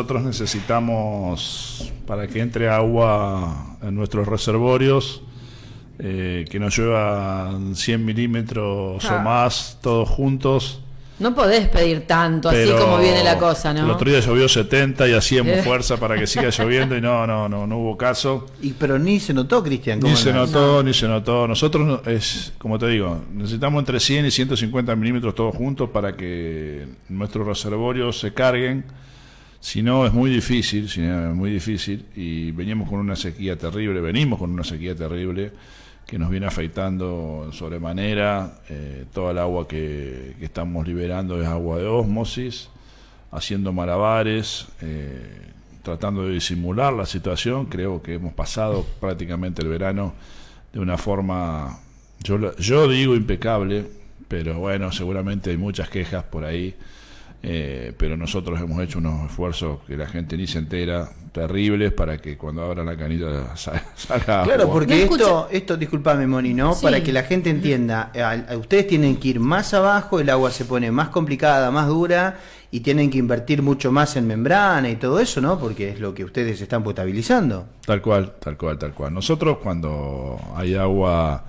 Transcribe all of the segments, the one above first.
Nosotros necesitamos, para que entre agua en nuestros reservorios, eh, que nos llueva 100 milímetros o Ah. más, todos juntos. No podés pedir tanto así como viene la cosa, El ¿no? otro día llovió 70 y hacíamos Eh. fuerza para que siga lloviendo y no, no, no, no hubo caso. Y, pero ni se notó, Cristian. Ni ¿cómo se no? notó, ni se notó. Nosotros, no- es como te digo, necesitamos entre 100 y 150 milímetros todos juntos para que nuestros reservorios se carguen. Si no, es muy difícil, si no, es muy difícil. Y veníamos con una sequía terrible, venimos con una sequía terrible que nos viene afectando en sobremanera. Eh, toda el agua que, estamos liberando es agua de ósmosis, haciendo malabares, eh, tratando de disimular la situación. Creo que hemos pasado prácticamente el verano de una forma, yo, yo digo impecable, pero bueno, seguramente hay muchas quejas por ahí. Eh, pero nosotros hemos hecho unos esfuerzos que la gente ni se entera, terribles, para que cuando abran la canilla sa- salga Claro, agua. porque No esto, escucha- esto, disculpame, Moni, ¿no? Sí. Para que la gente entienda, a- a ustedes tienen que ir más abajo, el agua se pone más complicada, más dura, y tienen que invertir mucho más en membrana y todo eso, ¿no? Porque es lo que ustedes están potabilizando. Tal cual, tal cual, tal cual. Nosotros cuando hay agua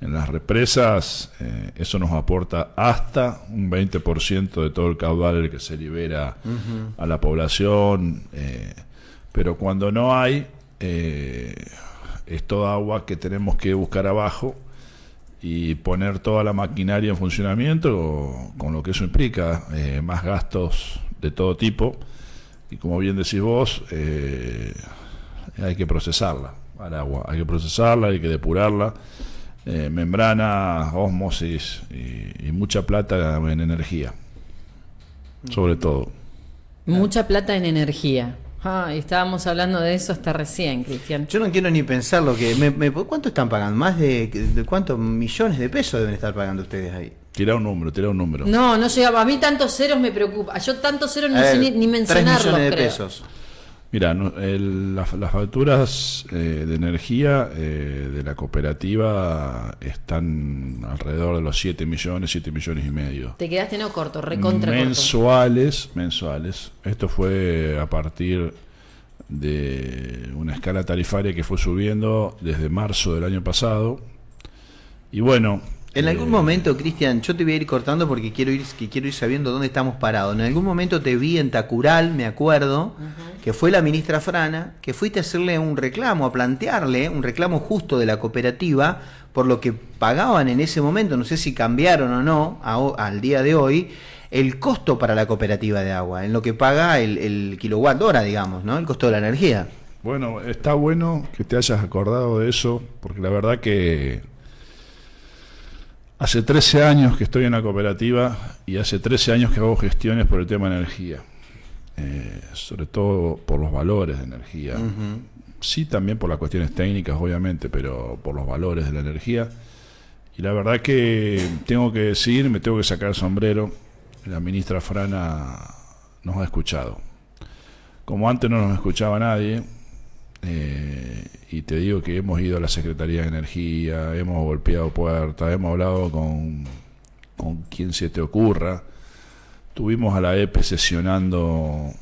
en las represas, eh, eso nos aporta hasta un 20% de todo el caudal que se libera a la población, eh, pero cuando no hay, eh, es toda agua que tenemos que buscar abajo y poner toda la maquinaria en funcionamiento, con lo que eso implica, más gastos de todo tipo, y como bien decís vos, eh, hay que procesarla al agua, hay que procesarla, hay que depurarla, eh, membrana, ósmosis y, y mucha plata en energía, sobre todo. Mucha plata en energía. Ah, y estábamos hablando de eso hasta recién, Cristian. Yo no quiero ni pensar lo que... me- me- ¿Cuánto están pagando? ¿Más de, de cuántos millones de pesos deben estar pagando ustedes ahí? Tira un número, tira un número. No, no llegaba. A mí tantos ceros me preocupa. Yo tantos ceros no sé ni, ni tres mencionarlos, millones de creo. pesos. Mira, no- el- las, las facturas eh, de energía eh, de la cooperativa están alrededor de los 7 millones, 7 millones y medio. Te quedaste no corto, recontra corto. mensuales, mensuales. Esto fue a partir de una escala tarifaria que fue subiendo desde marzo del año pasado. Y bueno, En algún eh, momento, Cristian, yo te voy a ir cortando porque quiero ir, que quiero ir sabiendo dónde estamos parados. En algún momento te vi en Tacural, me acuerdo, que fue la ministra Frana, que fuiste a hacerle un reclamo, a plantearle un reclamo justo de la cooperativa por lo que pagaban en ese momento, no sé si cambiaron o no a al día de hoy, el costo para la cooperativa de agua, en lo que paga el, el kilowatt hora, digamos, ¿no? El costo de la energía. Bueno, está bueno que te hayas acordado de eso, porque la verdad que hace 13 años que estoy en la cooperativa y hace 13 años que hago gestiones por el tema de energía, Eh, sobre todo por los valores de energía. Sí, también por las cuestiones técnicas, obviamente, pero por los valores de la energía. Y la verdad que tengo que decir, me tengo que sacar el sombrero, la ministra Frana nos ha escuchado. Como antes no nos escuchaba nadie, eh, y te digo que hemos ido a la Secretaría de Energía, hemos golpeado puertas, hemos hablado con, con quien se te ocurra. Tuvimos a la EPE sesionando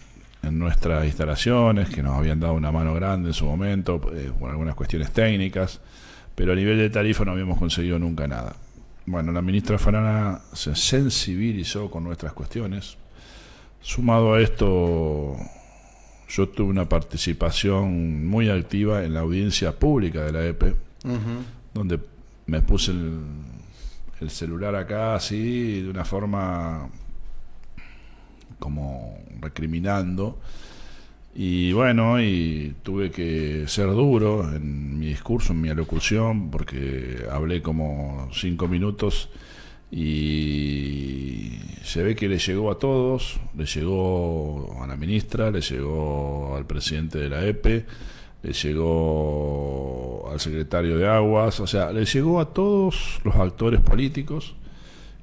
en nuestras instalaciones, que nos habían dado una mano grande en su momento, eh, por algunas cuestiones técnicas, pero a nivel de tarifa no habíamos conseguido nunca nada. Bueno, la ministra Farana se sensibilizó con nuestras cuestiones. Sumado a esto, yo tuve una participación muy activa en la audiencia pública de la EPE, donde me puse el, el celular acá así, de una forma como recriminando. Y bueno, y tuve que ser duro en mi discurso, en mi alocución, porque hablé como cinco minutos y se ve que le llegó a todos, le llegó a la ministra, le llegó al presidente de la EPE, le llegó al secretario de Aguas, o sea, le llegó a todos los actores políticos.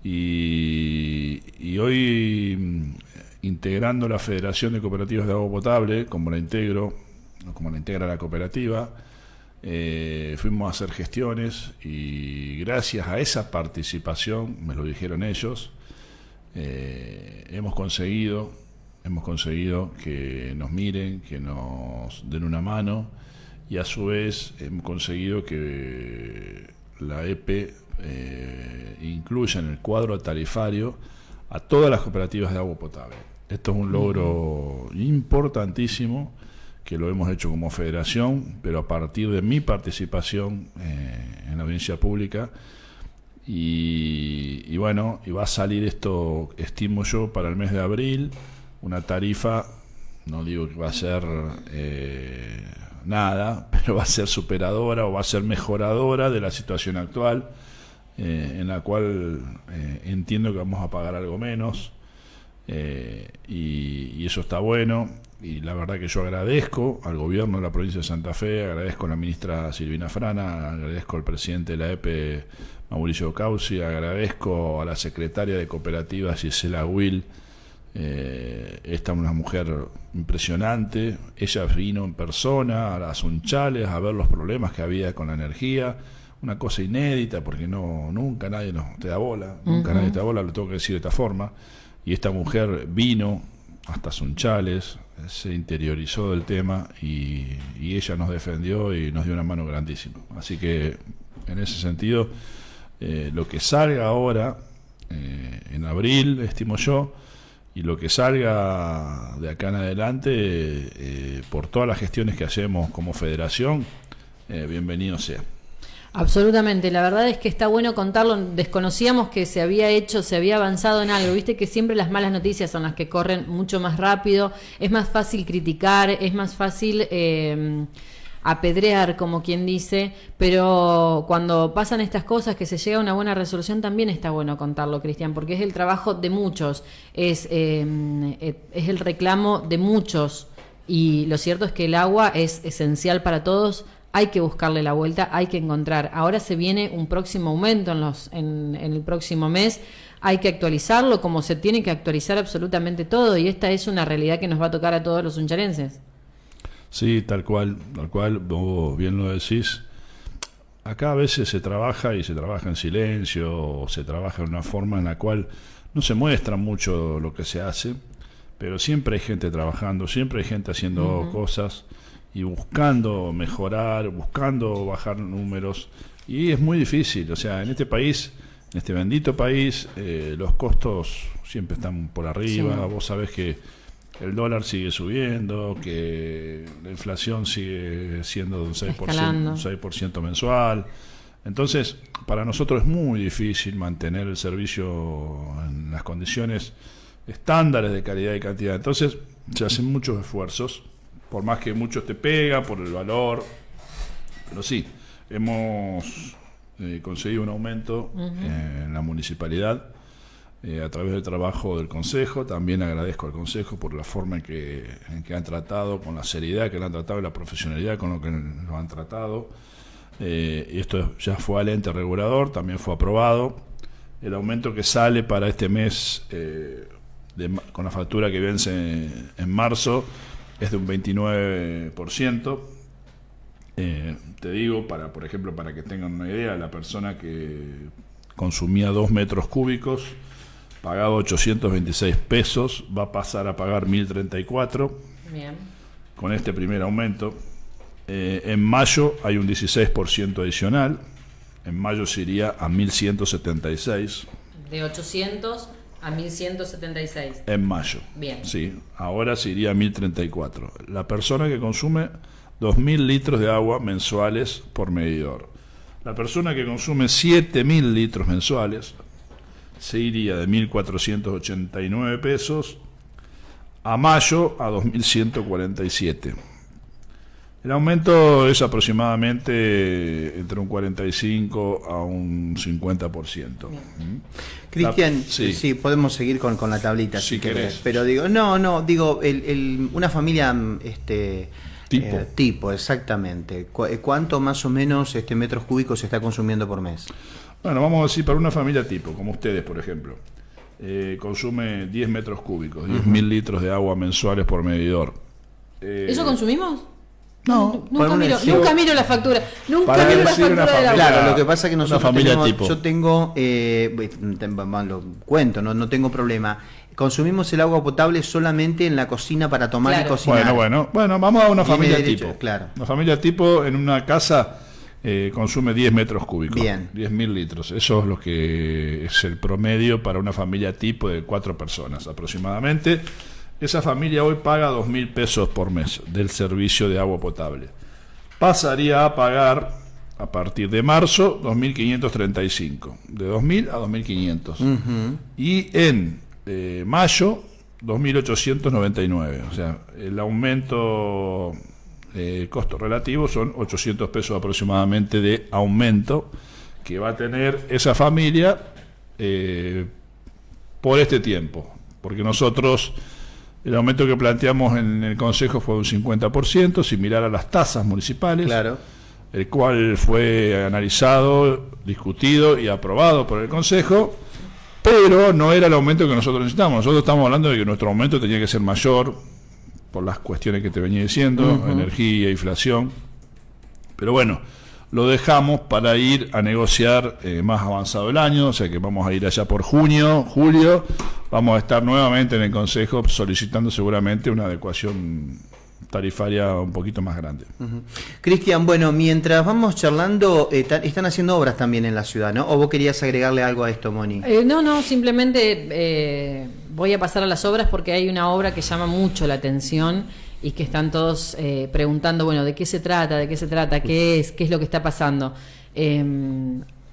Y, y hoy mm, integrando la Federación de Cooperativas de Agua Potable, como la integro, como la integra la cooperativa, eh, fuimos a hacer gestiones y gracias a esa participación, me lo dijeron ellos, eh, hemos conseguido hemos conseguido que nos miren, que nos den una mano y a su vez hemos conseguido que la EPE eh, incluya en el cuadro tarifario a todas las cooperativas de agua potable. Esto es un logro importantísimo que lo hemos hecho como federación, pero a partir de mi participación eh, en la audiencia pública. Y, y, bueno, y va a salir esto, estimo yo, para el mes de abril, una tarifa, no digo que va a ser eh, nada, pero va a ser superadora o va a ser mejoradora de la situación actual, eh, en la cual eh, entiendo que vamos a pagar algo menos, y, y, eso está bueno. Y la verdad que yo agradezco al gobierno de la provincia de Santa Fe, agradezco a la ministra Silvina Frana, agradezco al presidente de la EPE, Mauricio Causi, agradezco a la secretaria de cooperativas Gisela Will, eh, esta es una mujer impresionante. Ella vino en persona a las Unchales a ver los problemas que había con la energía. Una cosa inédita porque no nunca nadie nos te da bola, nunca nadie te da bola, lo tengo que decir de esta forma. Y esta mujer vino hasta Sunchales, se interiorizó del tema y, ella nos defendió y nos dio una mano grandísima. Así que en ese sentido, eh, lo que salga ahora, eh, en abril, estimo yo, y lo que salga de acá en adelante, eh, por todas las gestiones que hacemos como federación, bienvenido sea. Absolutamente, la verdad es que está bueno contarlo, desconocíamos que se había hecho, se había avanzado en algo, viste que siempre las malas noticias son las que corren mucho más rápido, es más fácil criticar, es más fácil... Eh, apedrear, como quien dice, pero cuando pasan estas cosas, que se llega a una buena resolución, también está bueno contarlo, Cristian, porque es el trabajo de muchos, es, em, eh, es el reclamo de muchos, y lo cierto es que el agua es esencial para todos, hay que buscarle la vuelta, hay que encontrar. Ahora se viene un próximo aumento en, los, en, en el próximo mes, hay que actualizarlo como se tiene que actualizar absolutamente todo, y esta es una realidad que nos va a tocar a todos los uncharenses. Sí, tal cual, tal cual, vos bien lo decís. Acá a veces se trabaja y se trabaja en silencio, o se trabaja de una forma en la cual no se muestra mucho lo que se hace, pero siempre hay gente trabajando, siempre hay gente haciendo cosas y buscando mejorar, buscando bajar números. Y es muy difícil, o sea, en este país, en este bendito país, eh, los costos siempre están por arriba. Vos sabés que el dólar sigue subiendo, que la inflación sigue siendo de un 6%, un 6 mensual. Entonces, para nosotros es muy difícil mantener el servicio en las condiciones estándares de calidad y cantidad. Entonces, se hacen muchos esfuerzos, por más que muchos te pega, por el valor. Pero sí, hemos eh, conseguido un aumento en la municipalidad eh, a través del trabajo del Consejo. También agradezco al Consejo por la forma en que, en que han tratado, con la seriedad que lo han tratado y la profesionalidad con lo que lo han tratado. Eh, y esto ya fue al ente regulador, también fue aprobado. El aumento que sale para este mes eh, con la factura que vence en marzo es de un 29%. te digo, para por ejemplo, para que tengan una idea, la persona que consumía 2 metros cúbicos pagaba 826 pesos, va a pasar a pagar 1034 Bien. con este primer aumento. Eh, en mayo hay un 16% adicional, en mayo se iría a 1176. De 800 a 1176. En mayo. Bien. Sí, ahora se iría a 1034. La persona que consume 2.000 litros de agua mensuales por medidor. La persona que consume 7.000 litros mensuales se iría de 1.489 pesos a mayo a 2.147. El aumento es aproximadamente entre un 45 a un 50%. ¿Mm? Cristian, sí. podemos seguir con, la tablita si, querés. Pero digo, no, no, digo, el, una familia este, tipo. Eh, tipo, exactamente. ¿Cuánto más o menos este metros cúbicos se está consumiendo por mes? Bueno, vamos a decir, para una familia tipo, como ustedes, por ejemplo, eh, consume 10 metros cúbicos, 10 mil litros de agua mensuales por medidor. Eh, ¿Eso consumimos? No, nunca miro, nunca miro la factura. Nunca miro la factura de la Claro, lo que pasa es que nosotros tenemos, yo tengo, eh, lo cuento, no, no tengo problema. consumimos el agua potable solamente en la cocina para tomar y cocinar. Bueno, bueno, bueno, vamos a una Tiene familia derecho, tipo. claro. Una familia tipo en una casa eh, consume 10 metros cúbicos. Bien. 10.000 litros. Eso es lo que es el promedio para una familia tipo de cuatro personas aproximadamente. Esa familia hoy paga 2.000 pesos por mes del servicio de agua potable. Pasaría a pagar a partir de marzo 2.535. De 2.000 a 2.500 Ujú. y en eh, mayo 2.899. O sea, el aumento eh, costo relativo son 800 pesos aproximadamente de aumento que va a tener esa familia eh, por este tiempo. Porque nosotros, el aumento que planteamos en el Consejo fue un 50%, similar a las tasas municipales Claro. el cual fue analizado, discutido y aprobado por el Consejo, pero no era el aumento que nosotros necesitamos. Nosotros estamos hablando de que nuestro aumento tenía que ser mayor por las cuestiones que te venía diciendo, energía, inflación. Pero bueno, lo dejamos para ir a negociar eh, más avanzado el año, o sea que vamos a ir allá por junio, julio, vamos a estar nuevamente en el Consejo solicitando seguramente una adecuación tarifaria un poquito más grande. Ujú. Cristian, bueno, mientras vamos charlando, eh, están haciendo obras también en la ciudad, ¿no? ¿O vos querías agregarle algo a esto, Moni? Eh, no, no, simplemente eh, voy a pasar a las obras porque hay una obra que llama mucho la atención y que están todos eh, preguntando, bueno, ¿de qué se trata? ¿De qué se trata? ¿Qué es? ¿Qué es lo que está pasando? Eh,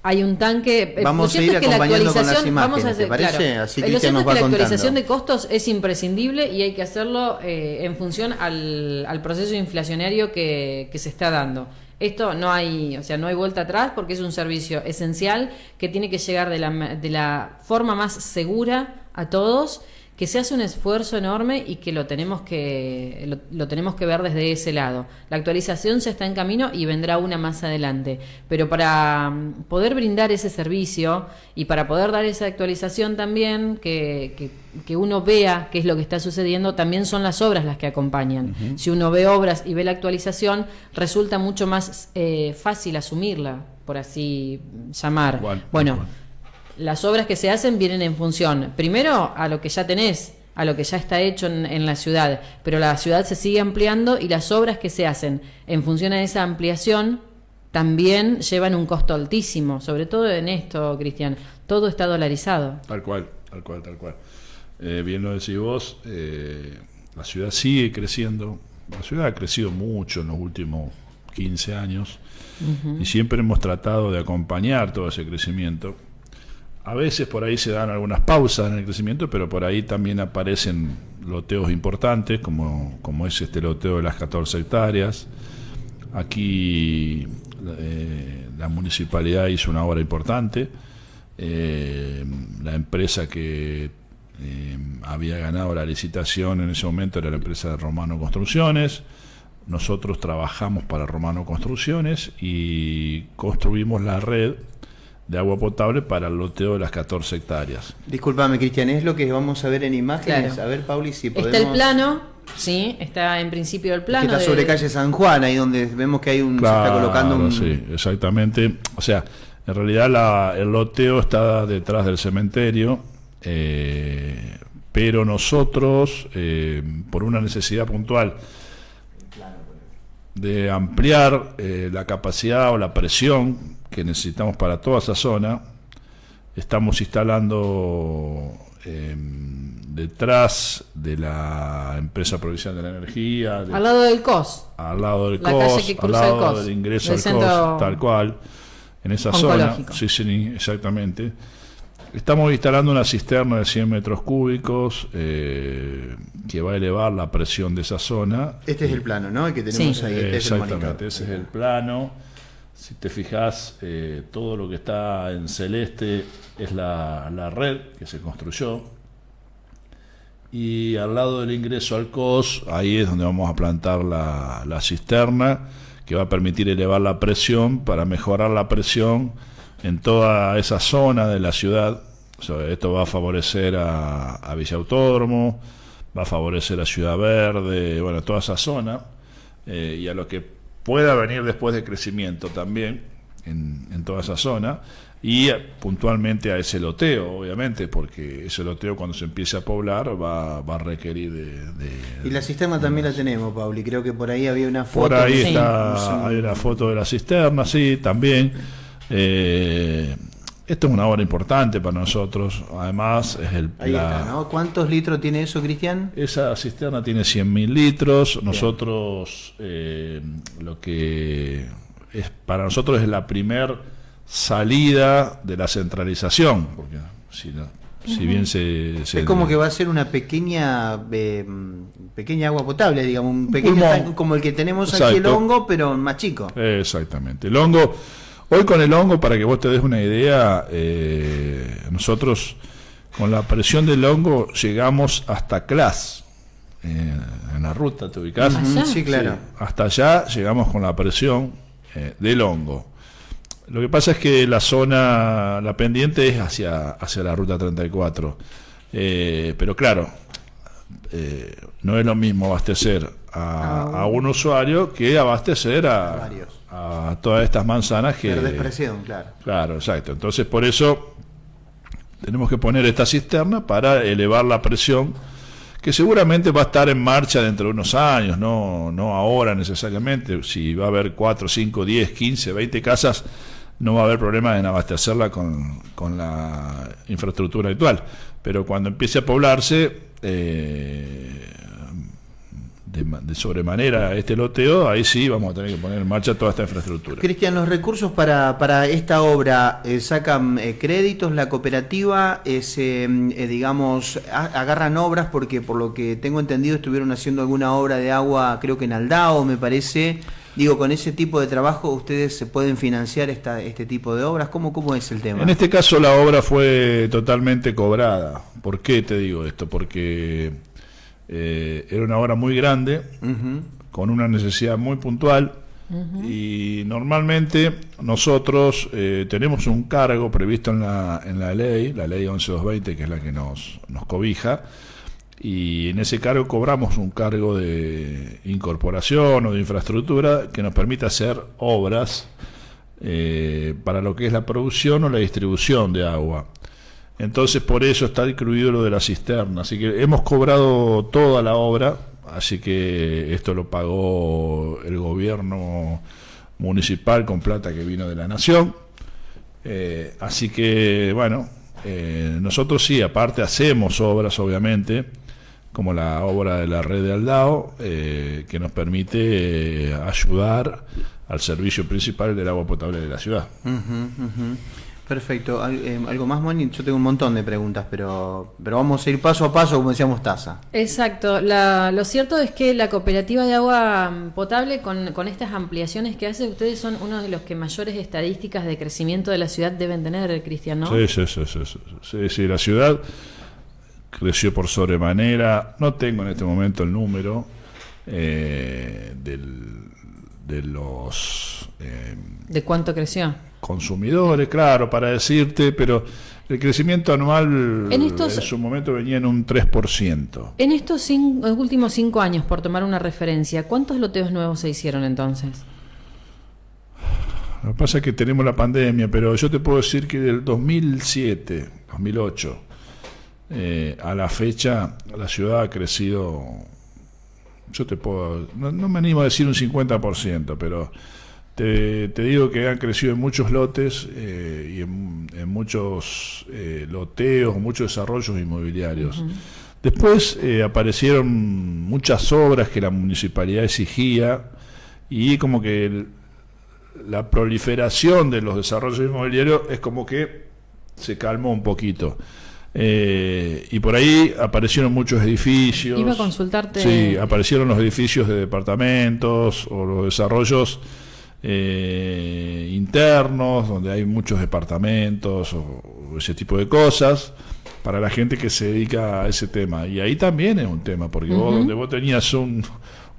hay un tanque. eh, Vamos a ir es que la acompañando con las actualización- vamos imágenes, ¿te parece? claro. Así lo cierto nos es que la contando. actualización de costos es imprescindible y hay que hacerlo eh, en función al, al proceso inflacionario que, que se está dando. Esto no hay, o sea, no hay vuelta atrás porque es un servicio esencial que tiene que llegar de la, de la forma más segura a todos, que se hace un esfuerzo enorme y que lo tenemos que lo, lo tenemos que ver desde ese lado. La actualización ya está en camino y vendrá una más adelante, pero para mm, poder brindar ese servicio y para poder dar esa actualización también que, que, que uno vea qué es lo que está sucediendo, también son las obras las que acompañan. Si uno ve obras y ve la actualización, resulta mucho más eh, fácil asumirla, por así llamar. Bueno. Las obras que se hacen vienen en función, primero, a lo que ya tenés, a lo que ya está hecho en, en la ciudad, pero la ciudad se sigue ampliando y las obras que se hacen en función a esa ampliación también llevan un costo altísimo, sobre todo en esto, Cristian, todo está dolarizado. Tal cual, tal cual, tal cual. Eh, bien lo decís vos, eh, la ciudad sigue creciendo, la ciudad ha crecido mucho en los últimos 15 años y siempre hemos tratado de acompañar todo ese crecimiento. A veces por ahí se dan algunas pausas en el crecimiento, pero por ahí también aparecen loteos importantes, como, como es este loteo de las 14 hectáreas. Aquí eh, la municipalidad hizo una obra importante. Eh, la empresa que eh, había ganado la licitación en ese momento era la empresa de Romano Construcciones. Nosotros trabajamos para Romano Construcciones y construimos la red de agua potable para el loteo de las 14 hectáreas. Disculpame, Cristian, es lo que vamos a ver en imágenes. Claro. A ver, Pauli, si podemos... Está el plano, sí, está en principio el que plano. está de- sobre calle San Juan, ahí donde vemos que hay un... se está colocando un... sí, exactamente. O sea, en realidad la- el loteo está detrás del cementerio, eh, pero nosotros, eh, por una necesidad puntual de ampliar eh, la capacidad o la presión que necesitamos para toda esa zona, estamos instalando eh, detrás de la empresa provincial de la energía, de- Al lado del COS. al lado del La COS, calle que al cruza el lado COS, del ingreso del al COS, tal cual, en esa zona. Sí, sí, exactamente. Estamos instalando una cisterna de 100 metros cúbicos eh, que va a elevar la presión de esa zona. Este es el plano, ¿no? El que tenemos Sí. ahí. Este es el exactamente, ese es el plano. Si te fijas, eh, todo lo que está en celeste es la, la red que se construyó. Y al lado del ingreso al COS, ahí es donde vamos a plantar la, la cisterna, que va a permitir elevar la presión para mejorar la presión en toda esa zona de la ciudad. Esto va a favorecer a, a Villa Autódromo, va a favorecer a Ciudad Verde, bueno, toda esa zona, eh, y a lo que pueda venir después de crecimiento también, en, en toda esa zona y eh, puntualmente a ese loteo, obviamente, porque ese loteo cuando se empiece a poblar va, va a requerir de, Y la cisterna también la tenemos, Pauli, creo que por ahí había una foto. Por ahí Sí. está, hay una foto de la cisterna, sí, también. Eh, esto es una obra importante para nosotros, además es el... Ahí la- está, ¿no? ¿Cuántos litros tiene eso, Cristian? Esa cisterna tiene 100.000 litros. Nosotros, eh, lo que es para nosotros es la primer salida de la centralización, porque si, no- si bien se, se- Es como que va a ser una pequeña eh, pequeña agua potable, digamos, un pequeño pulmón. como el que tenemos aquí el Exacto. hongo, pero más chico. Exactamente. El hongo, hoy con el hongo, para que vos te des una idea, eh, nosotros con la presión del hongo llegamos hasta Clas, eh, en la ruta, ¿te ubicás? Allá. Sí, claro. Sí, hasta allá llegamos con la presión eh, del hongo. Lo que pasa es que la zona, la pendiente es hacia, hacia la ruta 34. Eh, pero claro, eh, no es lo mismo abastecer a, a un usuario que abastecer a, Varios. A todas estas manzanas que... Perdés presión, claro. Claro, exacto. Entonces, por eso tenemos que poner esta cisterna para elevar la presión, que seguramente va a estar en marcha dentro de unos años, no, no ahora necesariamente. Si va a haber 4, 5, 10, 15, 20 casas, no va a haber problema en abastecerla con, con la infraestructura actual. Pero cuando empiece a poblarse, eh, de, de sobremanera este loteo, ahí sí vamos a tener que poner en marcha toda esta infraestructura. Cristian, los recursos para, para esta obra eh, sacan eh, créditos, la cooperativa, eh, se, mm, eh, digamos, a- agarran obras porque por lo que tengo entendido estuvieron haciendo alguna obra de agua, creo que en Aldao, me parece. Digo, con ese tipo de trabajo ustedes se pueden financiar esta, este tipo de obras. ¿Cómo, cómo es el tema? En este caso la obra fue totalmente cobrada. ¿Por qué te digo esto? Porque eh, era una obra muy grande, con una necesidad muy puntual, y normalmente nosotros eh, tenemos un cargo previsto en la, en la ley, la ley 11220, que es la que nos, nos cobija, y en ese cargo cobramos un cargo de incorporación o de infraestructura que nos permite hacer obras eh, para lo que es la producción o la distribución de agua. Entonces por eso está incluido lo de la cisterna. Así que hemos cobrado toda la obra, así que esto lo pagó el gobierno municipal con plata que vino de la nación. Eh, así que bueno, eh, nosotros sí, aparte hacemos obras obviamente, como la obra de la red de Aldao, eh, que nos permite eh, ayudar al servicio principal del agua potable de la ciudad. Eh, ¿Algo más, Moni? Yo tengo un montón de preguntas, pero, pero vamos a ir paso a paso, como decíamos Taza. Exacto. La- lo cierto es que la cooperativa de agua potable, con, con estas ampliaciones que hace, ustedes son uno de los que mayores estadísticas de crecimiento de la ciudad deben tener, Cristian, ¿no? Sí, sí, sí, sí, sí, sí, sí, la ciudad creció por sobremanera. No tengo en este momento el número eh, del- de los eh, ¿De cuánto creció? consumidores, claro, para decirte, pero el crecimiento anual En estos- en su momento venía en un 3%. En estos cin- últimos cinco años, por tomar una referencia, ¿cuántos loteos nuevos se hicieron entonces? Lo que pasa es que tenemos la pandemia, pero yo te puedo decir que del 2007, 2008, eh, a la fecha, la ciudad ha crecido, yo te puedo, no, no me animo a decir un 50%, pero te, te digo que han crecido en muchos lotes eh, y en, en muchos eh, loteos, muchos desarrollos inmobiliarios. Después eh, aparecieron muchas obras que la municipalidad exigía y como que el- la proliferación de los desarrollos inmobiliarios es como que se calmó un poquito. Eh, y por ahí aparecieron muchos edificios. Iba a consultarte- Sí, aparecieron los edificios de departamentos o los desarrollos eh, internos, donde hay muchos departamentos o, o ese tipo de cosas, para la gente que se dedica a ese tema. Y ahí también es un tema, porque vos, donde vos tenías un,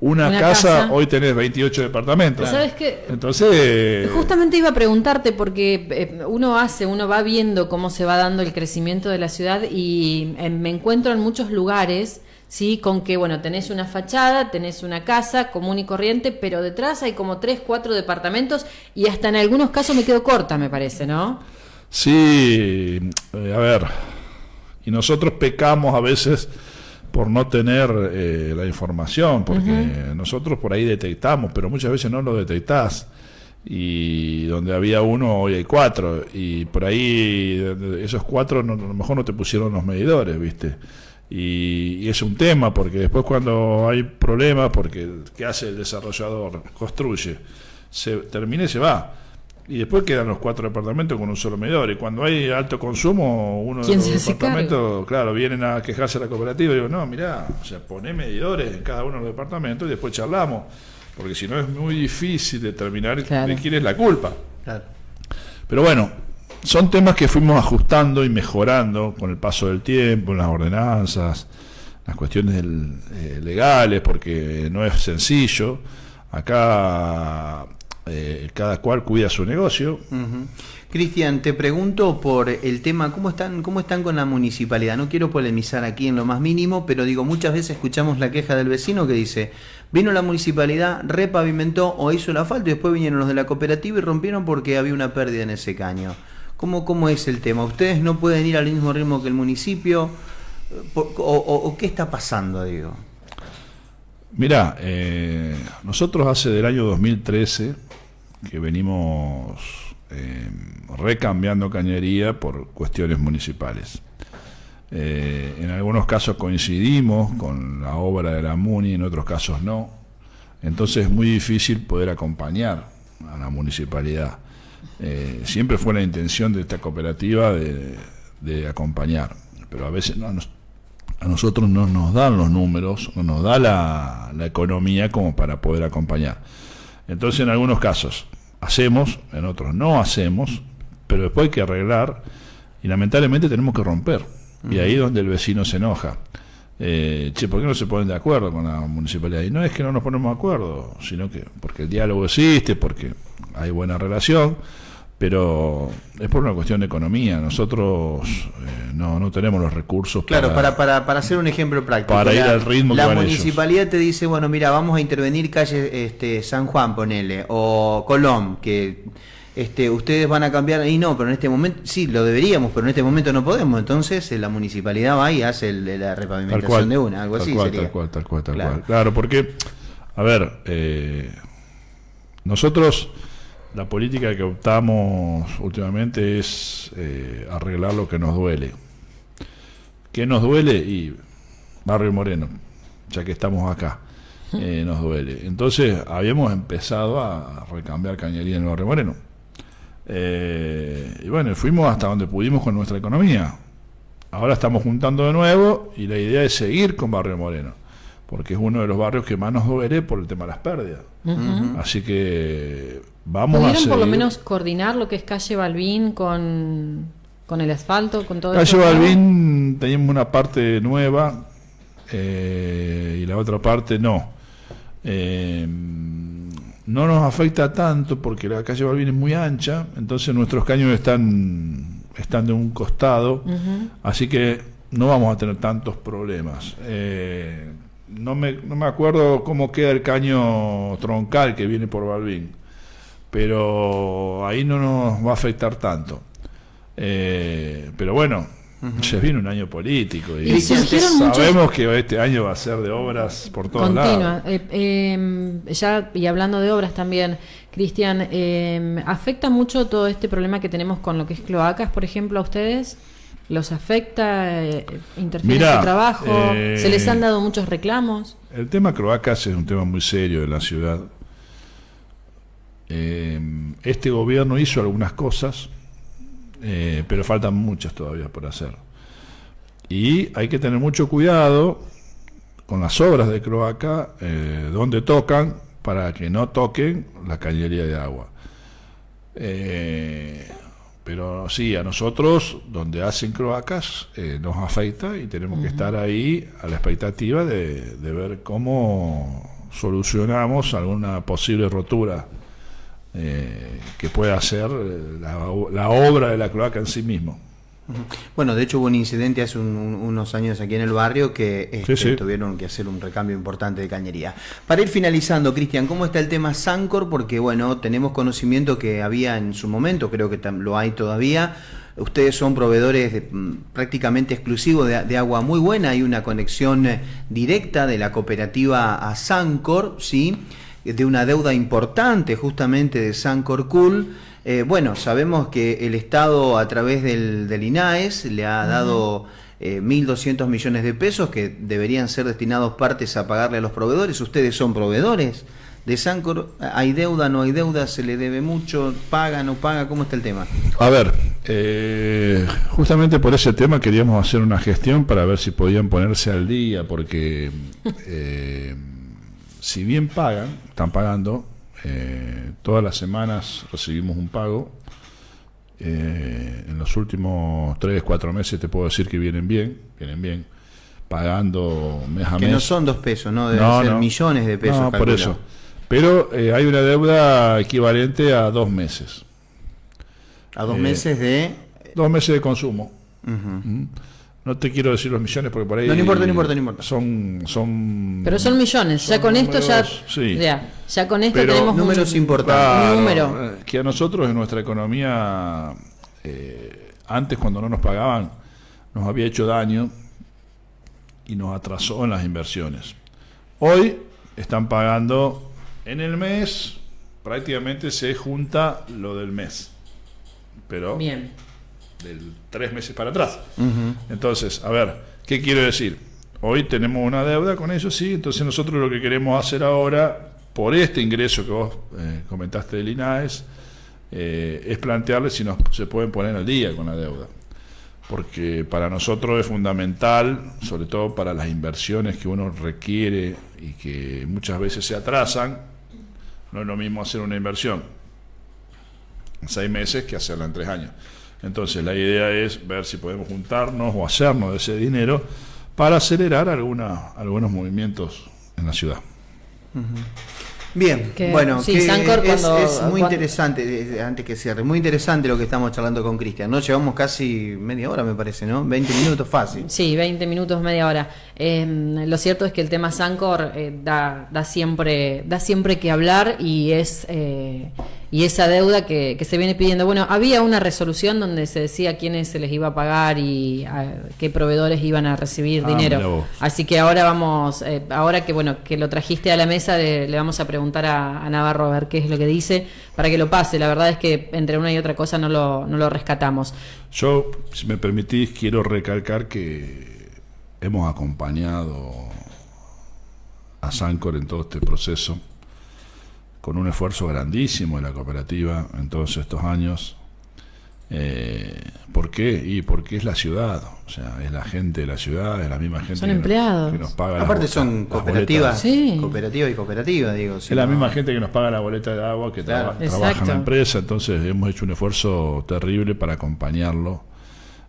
una, Una casa, casa. hoy tenés 28 departamentos. ¿Sabes qué? Entonces, Justamente iba a preguntarte porque eh, uno hace, uno va viendo cómo se va dando el crecimiento de la ciudad y eh, me encuentro en muchos lugares ¿sí? Con que, bueno, tenés una fachada, tenés una casa común y corriente, pero detrás hay como tres, cuatro departamentos y hasta en algunos casos me quedo corta, me parece, ¿no? Sí, eh, a ver, y nosotros pecamos a veces por no tener eh, la información, porque nosotros por ahí detectamos, pero muchas veces no lo detectás. Y donde había uno, hoy hay cuatro. Y por ahí esos cuatro a lo mejor no te pusieron los medidores, ¿viste? Y, es un tema, porque después cuando hay problemas, porque ¿qué hace el desarrollador? Construye, se termina y se va y después quedan los cuatro departamentos con un solo medidor. Y cuando hay alto consumo, uno de los departamentos, claro, vienen a quejarse a la cooperativa y digo, no, mirá, o sea, poné medidores en cada uno de los departamentos y después charlamos. Porque si no es muy difícil determinar de quién es la culpa. Pero bueno, son temas que fuimos ajustando y mejorando con el paso del tiempo, las ordenanzas, las cuestiones eh, legales, porque no es sencillo. Acá eh, cada cual cuida su negocio. Cristian, te pregunto por el tema, ¿cómo están, ¿cómo están con la municipalidad? No quiero polemizar aquí en lo más mínimo, pero digo, muchas veces escuchamos la queja del vecino que dice, vino la municipalidad, repavimentó o hizo el asfalto y después vinieron los de la cooperativa y rompieron porque había una pérdida en ese caño. ¿Cómo, cómo es el tema? ¿Ustedes no pueden ir al mismo ritmo que el municipio? ¿O, qué está pasando, digo? Mira, eh, nosotros hace del año 2013 que venimos eh, recambiando cañería por cuestiones municipales. Eh, en algunos casos coincidimos con la obra de la MUNI, en otros casos no. Entonces es muy difícil poder acompañar a la municipalidad. Eh, siempre fue la intención de esta cooperativa de, acompañar, pero a veces a nosotros no nos dan los números, no nos da la, la economía como para poder acompañar. Entonces en algunos casos hacemos, en otros no hacemos, pero después hay que arreglar y lamentablemente tenemos que romper. Y ahí es donde el vecino se enoja. Eh, che, ¿por qué no se ponen de acuerdo con la municipalidad? Y no es que no nos ponemos de acuerdo, sino que porque el diálogo existe, porque hay buena relación, pero es por una cuestión de economía. Nosotros eh, no, no tenemos los recursos claro, para, para, para, hacer un ejemplo práctico. Para ir al ritmo La municipalidad te dice, bueno, mira, vamos a intervenir calle este, San Juan, ponele, o Colón, que este, ustedes van a cambiar, y no, pero en este momento, sí, lo deberíamos, pero en este momento no podemos. Entonces eh, la municipalidad va y hace la repavimentación de una, algo así sería. Tal cual, tal cual, tal claro. cual. Claro, porque, a ver, eh, nosotros la política que optamos últimamente es eh, arreglar lo que nos duele. ¿Qué nos duele? Y Barrio Moreno, ya que estamos acá, eh, nos duele. Entonces habíamos empezado a recambiar cañería en el Barrio Moreno. Eh, y bueno, fuimos hasta donde pudimos con nuestra economía. Ahora estamos juntando de nuevo y la idea es seguir con Barrio Moreno, porque es uno de los barrios que más nos duele por el tema de las pérdidas. Así que Vamos ¿Pudieron por lo menos coordinar lo que es calle Balbín con, el asfalto, con todo Calle Balbín teníamos una parte nueva eh, y la otra parte no. Eh, no nos afecta tanto porque la calle Balbín es muy ancha, entonces nuestros caños están, están de un costado, así que no vamos a tener tantos problemas. Eh, no, me, no me acuerdo cómo queda el caño troncal que viene por Balbín pero ahí no nos va a afectar tanto. Eh, pero bueno, se viene un año político y, sabemos que este año va a ser de obras por todos lados. Eh, em, ya y hablando de obras también, Cristian, em, ¿afecta mucho todo este problema que tenemos con lo que es cloacas, por ejemplo, a ustedes? ¿Los afecta? Eh, ¿Interfiere su trabajo? ¿Se les han dado muchos reclamos? El tema cloacas es un tema muy serio de la ciudad eh, este gobierno hizo algunas cosas, eh, pero faltan muchas todavía por hacer. Y hay que tener mucho cuidado con las obras de cloaca, eh, donde tocan, para que no toquen la cañería de agua. pero sí, a nosotros, donde hacen cloacas, nos afecta y tenemos que estar ahí a la expectativa de ver cómo solucionamos alguna posible rotura eh, que pueda hacer eh, la, obra de la cloaca en sí mismo. Bueno, de hecho hubo un incidente hace unos años aquí en el barrio que este, tuvieron que hacer un recambio importante de cañería. Para ir finalizando, Cristian, ¿cómo está el tema Sancor? Porque bueno, tenemos conocimiento que había en su momento, creo que lo hay todavía. Ustedes son proveedores mm, prácticamente exclusivos de, agua muy buena, hay una conexión eh, directa de la cooperativa a Sancor, ¿sí? De una deuda importante justamente de Sancor Cool eh, bueno, sabemos que el Estado a través del, INAES le ha dado 1.200 eh, millones de pesos que deberían ser destinados partes a pagarle a los proveedores. Ustedes son proveedores de Sancor. ¿Hay deuda, no hay deuda? ¿Se le debe mucho? ¿Paga, no paga? ¿Cómo está el tema? A ver, eh, justamente por ese tema queríamos hacer una gestión para ver si podían ponerse al día, porque si bien pagan, están pagando, eh, todas las semanas recibimos un pago. Eh, en los últimos 3, 4 meses te puedo decir que vienen bien, vienen bien, pagando mes a mes. Que no son dos pesos, ¿no? Deben ser millones de pesos. No, por eso. Pero eh, hay una deuda equivalente a dos meses. ¿A dos meses de...? Dos meses de consumo. No te quiero decir los millones porque por ahí. No, importa, no importa, no importa. Son, son. Pero son millones. ya con esto ya. Ya, con esto tenemos números importantes. número. Eh, que a nosotros en nuestra economía, eh, antes cuando no nos pagaban, nos había hecho daño y nos atrasó en las inversiones. Hoy están pagando en el mes, prácticamente se junta lo del mes. Pero. Bien del tres meses para atrás. Entonces, a ver, ¿qué quiero decir? Hoy tenemos una deuda con ellos, sí, entonces nosotros lo que queremos hacer ahora, por este ingreso que vos eh, comentaste del INAES, eh, es plantearles si nos, se pueden poner al día con la deuda. Porque para nosotros es fundamental, sobre todo para las inversiones que uno requiere y que muchas veces se atrasan, no es lo mismo hacer una inversión en seis meses que hacerla en tres años. Entonces la idea es ver si podemos juntarnos o hacernos de ese dinero para acelerar alguna, algunos movimientos en la ciudad. Bien, bueno, es, muy interesante, antes que cierre, muy interesante lo que estamos charlando con Cristian, ¿no? Llevamos casi media hora, me parece, ¿no? 20 minutos fácil. Sí, 20 minutos, media hora. Em, lo cierto es que el tema Sancor eh, da, da, siempre, da siempre que hablar y es... Eh, y esa deuda que, se viene pidiendo. Bueno, había una resolución donde se decía quiénes se les iba a pagar y qué proveedores iban a recibir ah, dinero. Así que ahora vamos, eh, ahora que bueno que lo trajiste a la mesa, le, vamos a preguntar a, Navarro a ver qué es lo que dice para que lo pase. La verdad es que entre una y otra cosa no lo, no lo rescatamos. Yo, si me permitís, quiero recalcar que hemos acompañado a Sancor en todo este proceso con un esfuerzo grandísimo de la cooperativa en todos estos años. Eh, ¿Por qué? Y porque es la ciudad, o sea, es la gente de la ciudad, es la misma gente son empleados. que nos paga Aparte son cooperativas, cooperativa y cooperativa, digo. es la misma gente que nos paga la boleta de agua, que trabaja en la empresa, entonces hemos hecho un esfuerzo terrible para acompañarlo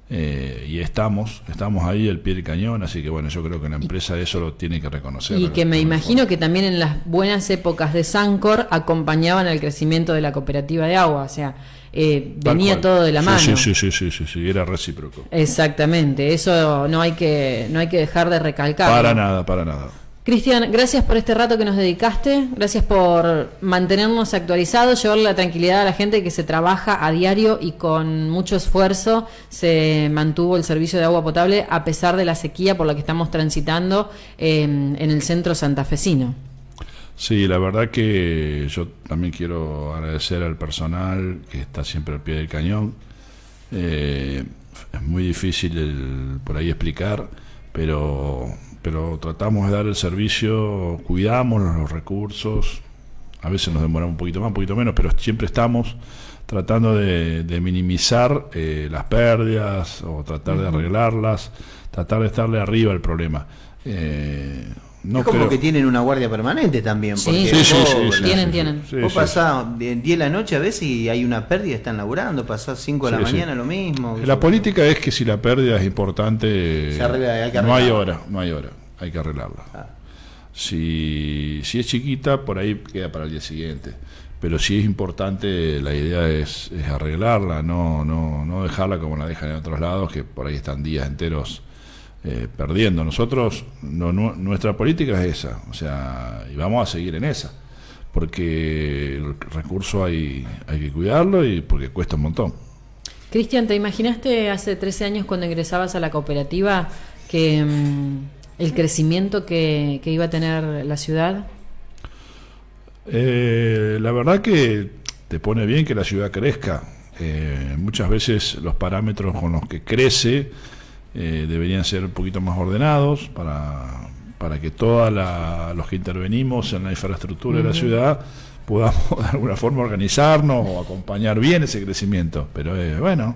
eh, y estamos, estamos ahí el pie del cañón, así que bueno, yo creo que la empresa eso lo tiene que reconocer. Y que me imagino que también en las buenas épocas de Sancor acompañaban el crecimiento de la cooperativa de agua, o sea, eh, venía todo de la mano. Sí, sí, sí, sí, sí, sí, era recíproco. Exactamente, eso no hay que, no hay que dejar de recalcar. Para nada, para nada. Cristian, gracias por este rato que nos dedicaste, gracias por mantenernos actualizados, llevarle la tranquilidad a la gente que se trabaja a diario y con mucho esfuerzo se mantuvo el servicio de agua potable a pesar de la sequía por la que estamos transitando en el centro santafesino. Sí, la verdad que yo también quiero agradecer al personal que está siempre al pie del cañón. Eh, es muy difícil por ahí explicar, pero pero tratamos de dar el servicio, cuidamos los recursos, a veces nos demoramos un poquito más, un poquito menos, pero siempre estamos tratando de, minimizar eh, las pérdidas o tratar de arreglarlas, tratar de estarle arriba al problema. Eh, no es como que tienen una guardia permanente también. Porque sí, sí, sí, tienen, tienen. vos pasás 10 de la noche a veces y hay una pérdida, están laburando, pasás 5 de la mañana lo mismo. La política es que si la pérdida es importante, no hay hora, no hay hora, hay que arreglarla. Ah. Si, si es chiquita, por ahí queda para el día siguiente. pero sí es importante, la idea es, arreglarla, no, no, no dejarla como la dejan en otros lados, que por ahí están días enteros eh, perdiendo. Nosotros, no, nuestra política es esa, o sea, y vamos a seguir en esa, porque el recurso hay, hay que cuidarlo y porque cuesta un montón. Cristian, ¿te imaginaste hace 13 años cuando ingresabas a la cooperativa que mm, el crecimiento que, iba a tener la ciudad? Eh, la verdad que te pone bien que la ciudad crezca. Eh, muchas veces los parámetros con los que crece eh, deberían ser un poquito más ordenados para, para que todos los que intervenimos en la infraestructura de la ciudad podamos de alguna forma organizarnos o acompañar bien ese crecimiento. Pero eh, bueno.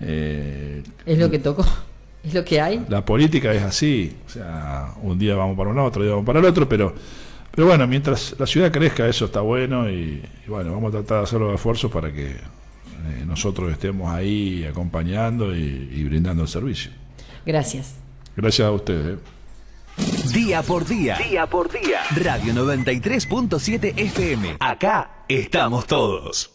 Eh, es lo que tocó, es lo que hay. La política es así, o sea, un día vamos para un lado, otro día vamos para el otro, pero, pero bueno, mientras la ciudad crezca, eso está bueno y, bueno, vamos a tratar de hacer los esfuerzos para que eh, nosotros estemos ahí acompañando y, y brindando el servicio. Gracias. Gracias a ustedes. Día por día. Día por día. Radio 93.7 FM. Acá estamos todos.